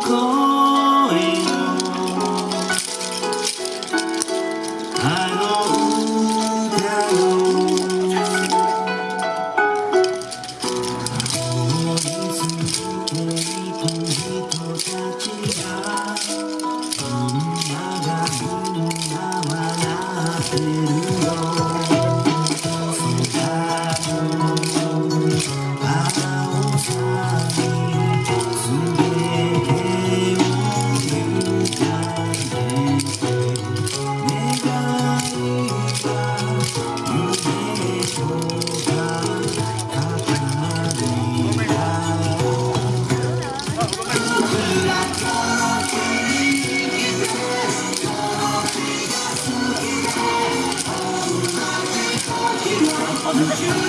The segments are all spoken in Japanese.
all. Don't you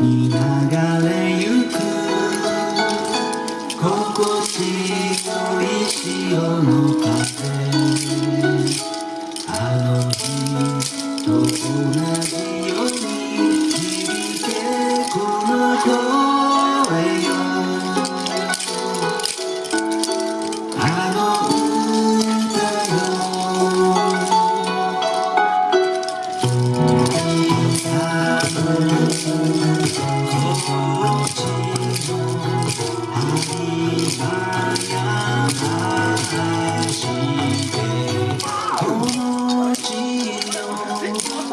に流れゆく心地よい潮の風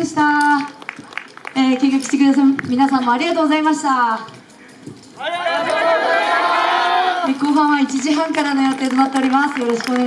でした。えー、見学してくださる皆さんもありがとうございました。えー後半は1時半からの予定となっております。よろしくお願いします